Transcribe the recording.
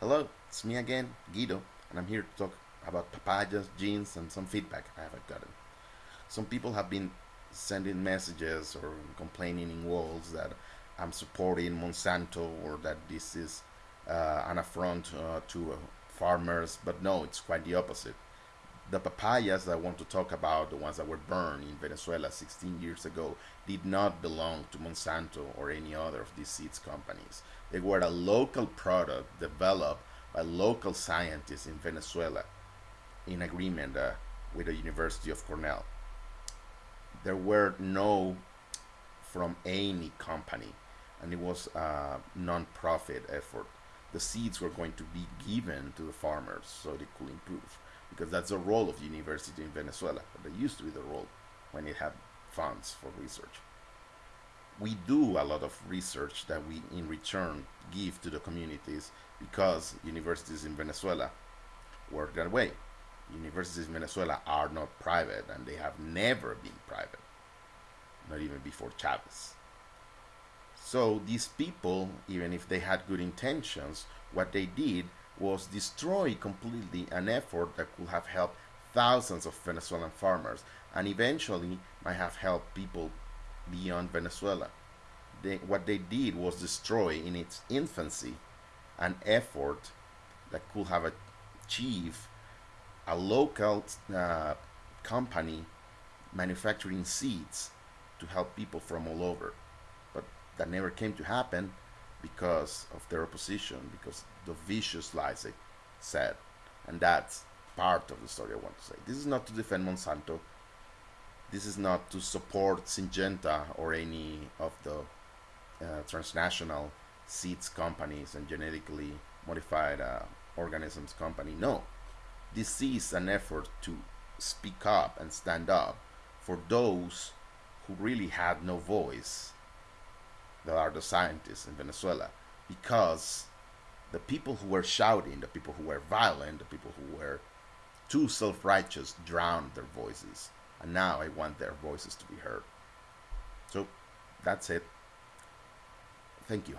Hello, it's me again, Guido, and I'm here to talk about papayas, genes, and some feedback I have gotten. Some people have been sending messages or complaining in walls that I'm supporting Monsanto or that this is uh, an affront uh, to uh, farmers, but no, it's quite the opposite. The papayas I want to talk about, the ones that were burned in Venezuela 16 years ago, did not belong to Monsanto or any other of these seeds companies. They were a local product developed by local scientists in Venezuela in agreement uh, with the University of Cornell. There were no from any company, and it was a non-profit effort. The seeds were going to be given to the farmers so they could improve, because that's the role of the university in Venezuela. That used to be the role when it had funds for research we do a lot of research that we in return give to the communities because universities in Venezuela work that way. Universities in Venezuela are not private and they have never been private, not even before Chavez. So these people, even if they had good intentions, what they did was destroy completely an effort that could have helped thousands of Venezuelan farmers and eventually might have helped people beyond Venezuela. They, what they did was destroy in its infancy an effort that could have achieved a local uh, company manufacturing seeds to help people from all over. That never came to happen because of their opposition, because the vicious lies they said. And that's part of the story I want to say. This is not to defend Monsanto this is not to support Syngenta or any of the uh, transnational seeds companies and genetically modified uh, organisms company. No, this is an effort to speak up and stand up for those who really had no voice that are the scientists in Venezuela because the people who were shouting, the people who were violent, the people who were too self-righteous drowned their voices and now I want their voices to be heard. So that's it. Thank you.